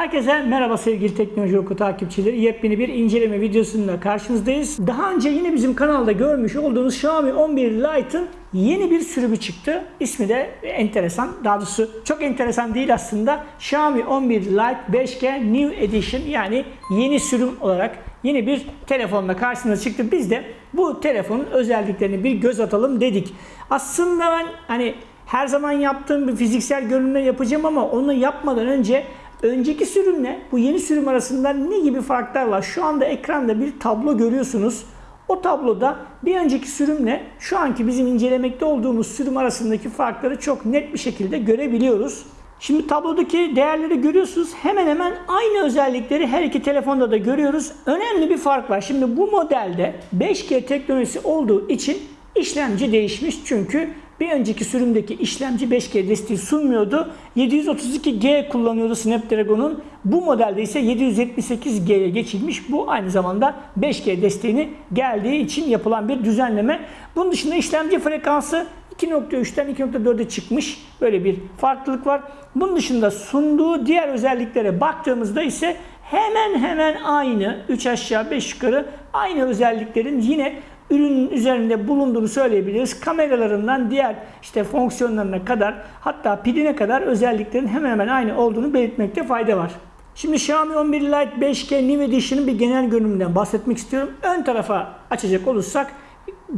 Herkese merhaba sevgili Teknoloji Oku takipçileri. Yepyeni bir inceleme videosunda karşınızdayız. Daha önce yine bizim kanalda görmüş olduğunuz Xiaomi 11 Lite'ın yeni bir sürümü çıktı. İsmi de enteresan. Daha doğrusu çok enteresan değil aslında. Xiaomi 11 Lite 5G New Edition yani yeni sürüm olarak yeni bir telefonla karşınıza çıktı. Biz de bu telefonun özelliklerine bir göz atalım dedik. Aslında ben hani her zaman yaptığım bir fiziksel görünümle yapacağım ama onu yapmadan önce önceki sürümle bu yeni sürüm arasında ne gibi farklar var? Şu anda ekranda bir tablo görüyorsunuz. O tabloda bir önceki sürümle şu anki bizim incelemekte olduğumuz sürüm arasındaki farkları çok net bir şekilde görebiliyoruz. Şimdi tablodaki değerleri görüyorsunuz. Hemen hemen aynı özellikleri her iki telefonda da görüyoruz. Önemli bir fark var. Şimdi bu modelde 5G teknolojisi olduğu için işlemci değişmiş. Çünkü bir önceki sürümdeki işlemci 5G desteği sunmuyordu. 732G kullanıyordu Snapdragon'un. Bu modelde ise 778G'ye geçilmiş. Bu aynı zamanda 5G desteğini geldiği için yapılan bir düzenleme. Bunun dışında işlemci frekansı 2.3'ten 2.4'e çıkmış. Böyle bir farklılık var. Bunun dışında sunduğu diğer özelliklere baktığımızda ise hemen hemen aynı 3 aşağı 5 yukarı aynı özelliklerin yine ürünün üzerinde bulunduğunu söyleyebiliriz. Kameralarından diğer işte fonksiyonlarına kadar hatta piline kadar özelliklerin hemen hemen aynı olduğunu belirtmekte fayda var. Şimdi Xiaomi 11 Lite 5G New Edition'ın bir genel görünümünden bahsetmek istiyorum. Ön tarafa açacak olursak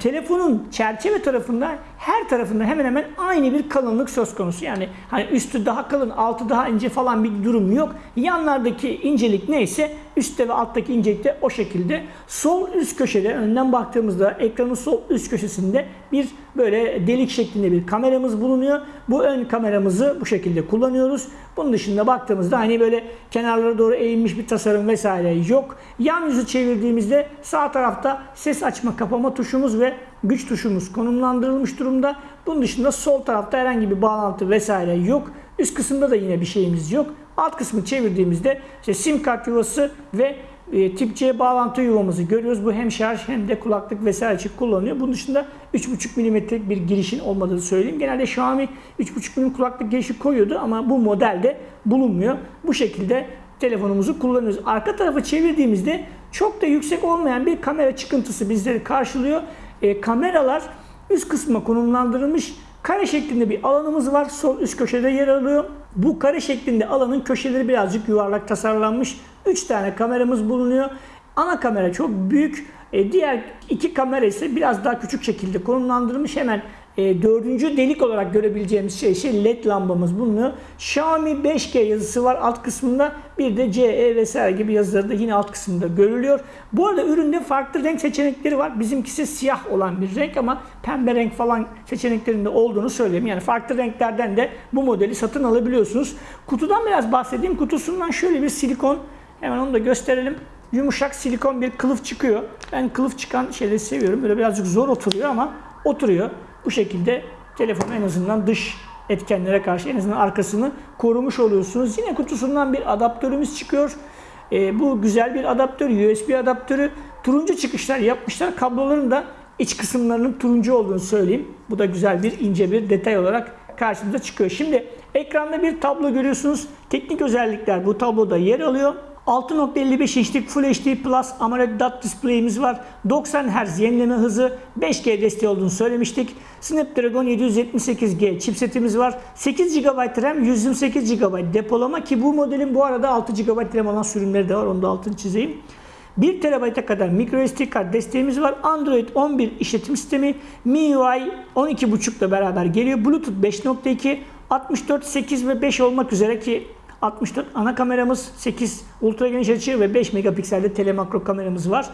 telefonun çerçeve tarafında her tarafında hemen hemen aynı bir kalınlık söz konusu. Yani hani üstü daha kalın, altı daha ince falan bir durum yok. Yanlardaki incelik neyse üstte ve alttaki incelik de o şekilde. Sol üst köşede önden baktığımızda ekranın sol üst köşesinde bir böyle delik şeklinde bir kameramız bulunuyor. Bu ön kameramızı bu şekilde kullanıyoruz. Bunun dışında baktığımızda hani böyle kenarlara doğru eğilmiş bir tasarım vesaire yok. Yan yüzü çevirdiğimizde sağ tarafta ses açma kapama tuşumuz ve güç tuşumuz konumlandırılmış durumda. Bunun dışında sol tarafta herhangi bir bağlantı vesaire yok. Üst kısımda da yine bir şeyimiz yok. Alt kısmı çevirdiğimizde işte sim kart yuvası ve e, tip C bağlantı yuvamızı görüyoruz. Bu hem şarj hem de kulaklık vesaire için kullanılıyor. Bunun dışında 3.5 mm'lik bir girişin olmadığını söyleyeyim. Genelde Xiaomi 3.5 mm kulaklık girişi koyuyordu ama bu modelde bulunmuyor. Bu şekilde telefonumuzu kullanıyoruz. Arka tarafı çevirdiğimizde çok da yüksek olmayan bir kamera çıkıntısı bizleri karşılıyor. E, kameralar üst kısma konumlandırılmış kare şeklinde bir alanımız var. Sol üst köşede yer alıyor. Bu kare şeklinde alanın köşeleri birazcık yuvarlak tasarlanmış. 3 tane kameramız bulunuyor. Ana kamera çok büyük. E, diğer iki kamera ise biraz daha küçük şekilde konumlandırılmış. Hemen e, dördüncü delik olarak görebileceğimiz şey, şey led lambamız bulunuyor. Xiaomi 5G yazısı var alt kısmında. Bir de CE vesaire gibi yazıları da yine alt kısımda görülüyor. Bu arada üründe farklı renk seçenekleri var. Bizimkisi siyah olan bir renk ama pembe renk falan seçeneklerinde olduğunu söyleyeyim. Yani farklı renklerden de bu modeli satın alabiliyorsunuz. Kutudan biraz bahsedeyim. Kutusundan şöyle bir silikon hemen onu da gösterelim yumuşak silikon bir kılıf çıkıyor. Ben kılıf çıkan şeyleri seviyorum. Böyle birazcık zor oturuyor ama oturuyor. Bu şekilde telefon en azından dış etkenlere karşı en azından arkasını korumuş oluyorsunuz. Yine kutusundan bir adaptörümüz çıkıyor. E, bu güzel bir adaptör, USB adaptörü. Turuncu çıkışlar yapmışlar. Kabloların da iç kısımlarının turuncu olduğunu söyleyeyim. Bu da güzel bir ince bir detay olarak karşımıza çıkıyor. Şimdi ekranda bir tablo görüyorsunuz. Teknik özellikler bu tabloda yer alıyor. 6.55 inçlik Full HD Plus AMOLED dot display'imiz var. 90 Hz yenileme hızı, 5G desteği olduğunu söylemiştik. Snapdragon 778G chipsetimiz var. 8 GB RAM, 128 GB depolama ki bu modelin bu arada 6 GB RAM olan sürümleri de var. Onu da altını çizeyim. 1 TB'a kadar microSD kart desteğimiz var. Android 11 işletim sistemi, MIUI 12.5 ile beraber geliyor. Bluetooth 5.2, 64, 8 ve 5 olmak üzere ki 64 ana kameramız, 8 ultra geniş açı ve 5 megapikselde telemakro kameramız var.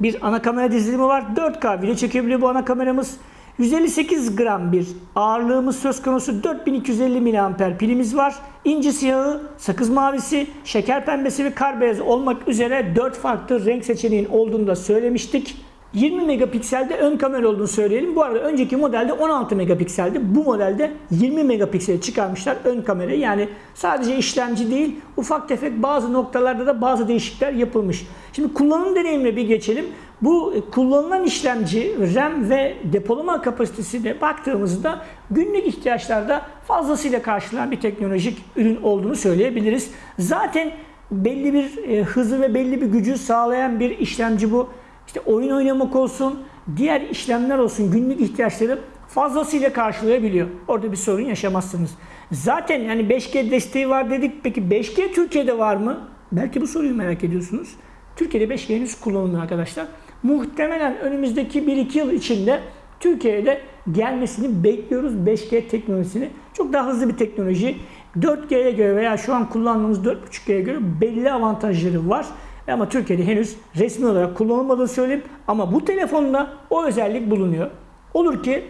Bir ana kamera dizilimi var. 4K video çekebiliyor bu ana kameramız. 158 gram bir ağırlığımız söz konusu. 4250 mAh pilimiz var. İnci siyahı, sakız mavisi, şeker pembesi ve kar beyazı olmak üzere 4 farklı renk seçeneğin olduğunu da söylemiştik. 20 megapikselde ön kamera olduğunu söyleyelim. Bu arada önceki modelde 16 megapikseldi. Bu modelde 20 megapiksel çıkarmışlar ön kamerayı. Yani sadece işlemci değil, ufak tefek bazı noktalarda da bazı değişiklikler yapılmış. Şimdi kullanım deneyimine bir geçelim. Bu e, kullanılan işlemci, RAM ve depolama kapasitesine baktığımızda günlük ihtiyaçlarda fazlasıyla karşılanan bir teknolojik ürün olduğunu söyleyebiliriz. Zaten belli bir e, hızı ve belli bir gücü sağlayan bir işlemci bu. İşte oyun oynamak olsun, diğer işlemler olsun günlük ihtiyaçları fazlasıyla karşılayabiliyor. Orada bir sorun yaşamazsınız. Zaten yani 5G desteği var dedik. Peki 5G Türkiye'de var mı? Belki bu soruyu merak ediyorsunuz. Türkiye'de 5G henüz kullanılmıyor arkadaşlar. Muhtemelen önümüzdeki 1-2 yıl içinde Türkiye'de gelmesini bekliyoruz 5G teknolojisini. Çok daha hızlı bir teknoloji. 4G'ye göre veya şu an kullandığımız 4.5G'ye göre belli avantajları var. Ama Türkiye'de henüz resmi olarak kullanılmadığını söyleyeyim. Ama bu telefonda o özellik bulunuyor. Olur ki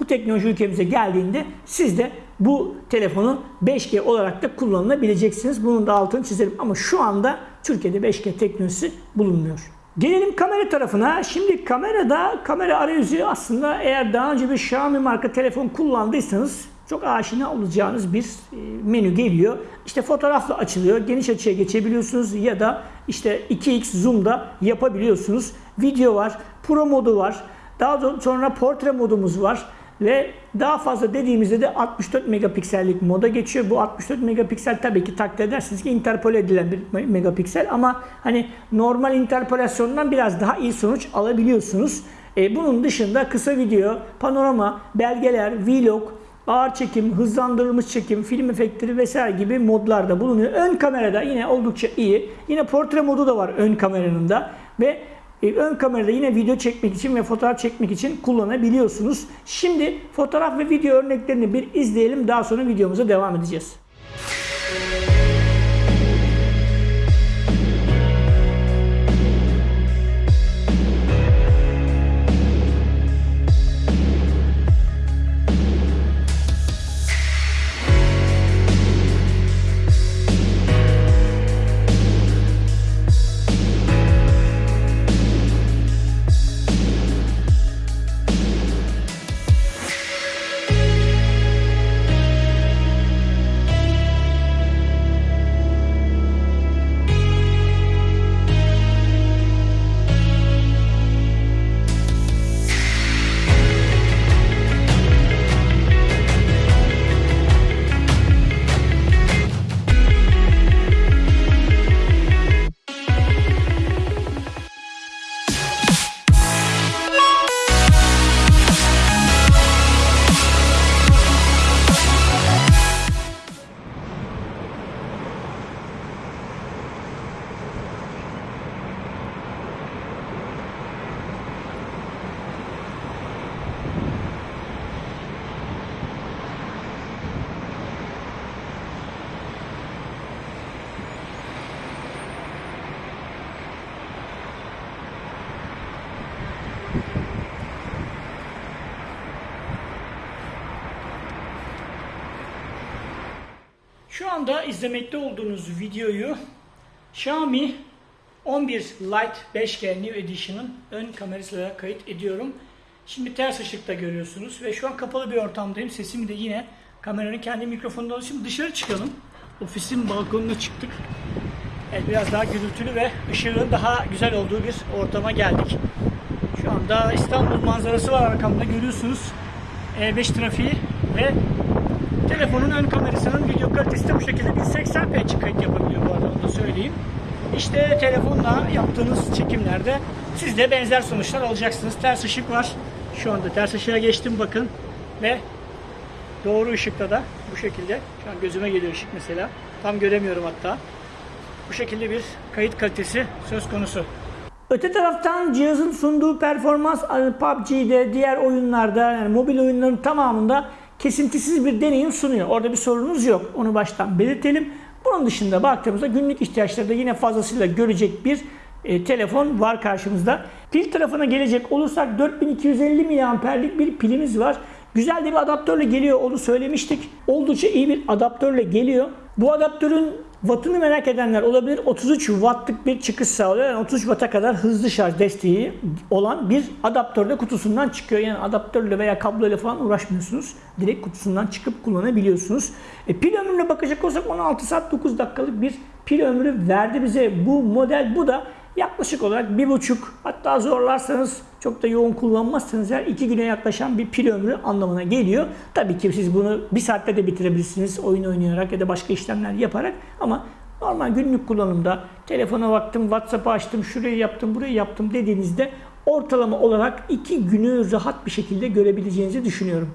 bu teknoloji ülkemize geldiğinde siz de bu telefonu 5G olarak da kullanılabileceksiniz. Bunun da altını çizelim. Ama şu anda Türkiye'de 5G teknolojisi bulunmuyor. Gelelim kamera tarafına. Şimdi kamerada kamera arayüzü aslında eğer daha önce bir Xiaomi marka telefon kullandıysanız çok aşina olacağınız bir e, menü geliyor. İşte fotoğrafla açılıyor. Geniş açıya geçebiliyorsunuz ya da işte 2x zoom'da yapabiliyorsunuz. Video var, pro modu var. Daha sonra portre modumuz var. Ve daha fazla dediğimizde de 64 megapiksellik moda geçiyor. Bu 64 megapiksel tabii ki takdir edersiniz ki interpole edilen bir megapiksel ama hani normal interpolasyondan biraz daha iyi sonuç alabiliyorsunuz. E, bunun dışında kısa video, panorama, belgeler, vlog, ağır çekim, hızlandırılmış çekim, film efektleri vesaire gibi modlarda bulunuyor. Ön kamerada yine oldukça iyi. Yine portre modu da var ön kameranın da ve e, ön kamerada yine video çekmek için ve fotoğraf çekmek için kullanabiliyorsunuz. Şimdi fotoğraf ve video örneklerini bir izleyelim. Daha sonra videomuza devam edeceğiz. Şu anda izlemekte olduğunuz videoyu Xiaomi 11 Lite 5G New Edition'ın ön kamerasıyla kayıt ediyorum. Şimdi ters ışıkta görüyorsunuz ve şu an kapalı bir ortamdayım. Sesimi de yine kameranın kendi mikrofonunda alıyorum. Şimdi dışarı çıkalım. Ofisin balkonuna çıktık. Evet, biraz daha gürültülü ve ışığın daha güzel olduğu bir ortama geldik. Şu anda İstanbul manzarası var arkamda görüyorsunuz. E5 trafiği ve telefonun ön kamerasının video kalitesi de bu şekilde 1080p açık kayıt yapabiliyor bu arada onu da söyleyeyim. İşte telefonla yaptığınız çekimlerde siz de benzer sonuçlar alacaksınız. Ters ışık var. Şu anda ters ışığa geçtim bakın ve doğru ışıkta da bu şekilde şu an gözüme geliyor ışık mesela. Tam göremiyorum hatta. Bu şekilde bir kayıt kalitesi söz konusu. Öte taraftan cihazın sunduğu performans PUBG'de, diğer oyunlarda yani mobil oyunların tamamında kesintisiz bir deneyim sunuyor. Orada bir sorunuz yok. Onu baştan belirtelim. Bunun dışında baktığımızda günlük ihtiyaçları yine fazlasıyla görecek bir e, telefon var karşımızda. Pil tarafına gelecek olursak 4250 mAh'lik bir pilimiz var. Güzel de bir adaptörle geliyor onu söylemiştik. Oldukça iyi bir adaptörle geliyor. Bu adaptörün wattını merak edenler olabilir. 33 wattlık bir çıkış sağlıyor. Yani 33 watt'a kadar hızlı şarj desteği olan bir adaptörde kutusundan çıkıyor. Yani adaptörle veya kabloyla falan uğraşmıyorsunuz. Direkt kutusundan çıkıp kullanabiliyorsunuz. E, pil ömrüne bakacak olursak 16 saat 9 dakikalık bir pil ömrü verdi bize bu model. Bu da yaklaşık olarak bir buçuk hatta zorlarsanız çok da yoğun kullanmazsanız her iki güne yaklaşan bir pil ömrü anlamına geliyor. Tabii ki siz bunu bir saatte de bitirebilirsiniz oyun oynayarak ya da başka işlemler yaparak ama normal günlük kullanımda telefona baktım, WhatsApp'ı açtım, şurayı yaptım, burayı yaptım dediğinizde ortalama olarak iki günü rahat bir şekilde görebileceğinizi düşünüyorum.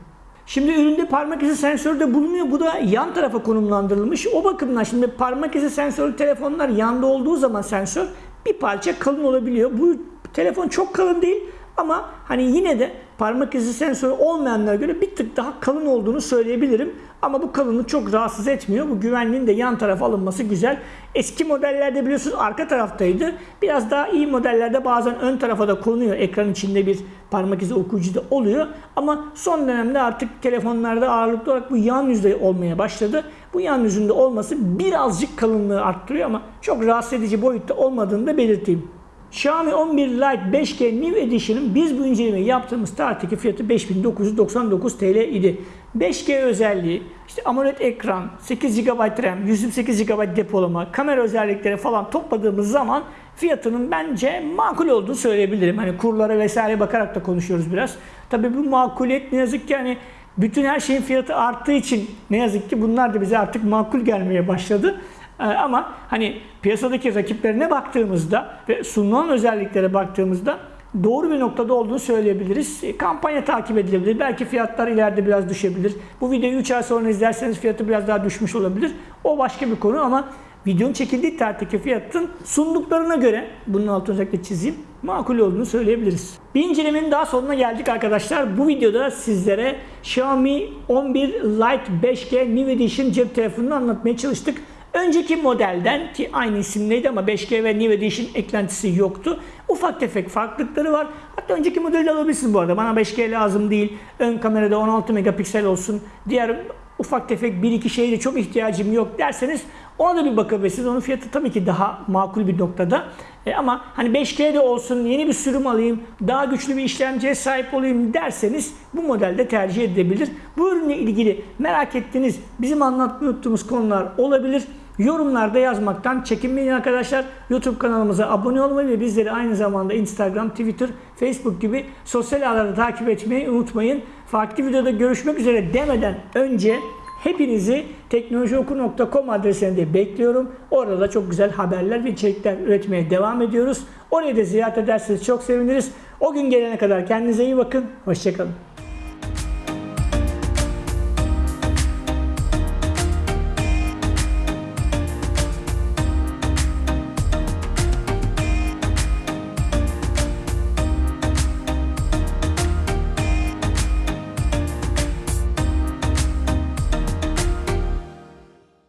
Şimdi üründe parmak izi sensörü de bulunuyor. Bu da yan tarafa konumlandırılmış. O bakımdan şimdi parmak izi sensörlü telefonlar yanda olduğu zaman sensör bir parça kalın olabiliyor. Bu telefon çok kalın değil ama hani yine de parmak izi sensörü olmayanlara göre bir tık daha kalın olduğunu söyleyebilirim. Ama bu kalınlık çok rahatsız etmiyor. Bu güvenliğin de yan tarafa alınması güzel. Eski modellerde biliyorsunuz arka taraftaydı. Biraz daha iyi modellerde bazen ön tarafa da konuyor. Ekran içinde bir parmak izi okuyucu da oluyor. Ama son dönemde artık telefonlarda ağırlıklı olarak bu yan yüzde olmaya başladı. Bu yan yüzünde olması birazcık kalınlığı arttırıyor ama çok rahatsız edici boyutta olmadığını da belirteyim. Xiaomi 11 Lite 5G New Edition'ın biz bu incelemeyi yaptığımız tarihteki fiyatı 5999 TL idi. 5G özelliği, işte AMOLED ekran, 8 GB RAM, 128 GB depolama, kamera özellikleri falan topladığımız zaman fiyatının bence makul olduğunu söyleyebilirim. Hani kurlara vesaire bakarak da konuşuyoruz biraz. Tabii bu makuliyet ne yazık ki hani bütün her şeyin fiyatı arttığı için ne yazık ki bunlar da bize artık makul gelmeye başladı. Ee, Ama hani piyasadaki rakiplerine baktığımızda ve sunulan özelliklere baktığımızda doğru bir noktada olduğunu söyleyebiliriz. E, Kampanya takip edilebilir. Belki fiyatlar ileride biraz düşebilir. Bu videoyu 3 ay sonra izlerseniz fiyatı biraz daha düşmüş olabilir. O başka bir konu ama videonun çekildiği tarihteki fiyatın sunduklarına göre bunun altını özellikle çizeyim makul olduğunu söyleyebiliriz. Bir incelemenin daha sonuna geldik arkadaşlar. Bu videoda sizlere Xiaomi 11 Lite 5G New Edition cep telefonunu anlatmaya çalıştık. Önceki modelden ki aynı isimleydi ama 5G ve New Edition eklentisi yoktu. Ufak tefek farklılıkları var. Hatta önceki modeli de alabilirsiniz bu arada. Bana 5G lazım değil. Ön kamerada 16 megapiksel olsun. Diğer ufak tefek bir iki şeye de çok ihtiyacım yok derseniz ona da bir bakabilirsiniz. Onun fiyatı tabii ki daha makul bir noktada. E, ama hani 5G de olsun, yeni bir sürüm alayım, daha güçlü bir işlemciye sahip olayım derseniz bu modelde tercih edilebilir. Bu ürünle ilgili merak ettiğiniz, bizim anlatmayı unuttuğumuz konular olabilir. Yorumlarda yazmaktan çekinmeyin arkadaşlar. YouTube kanalımıza abone olmayı ve bizleri aynı zamanda Instagram, Twitter, Facebook gibi sosyal ağlarda takip etmeyi unutmayın. Farklı videoda görüşmek üzere demeden önce hepinizi teknolojioku.com adresinde bekliyorum. Orada da çok güzel haberler ve içerikler üretmeye devam ediyoruz. Orayı da ziyaret ederseniz çok seviniriz. O gün gelene kadar kendinize iyi bakın. Hoşçakalın.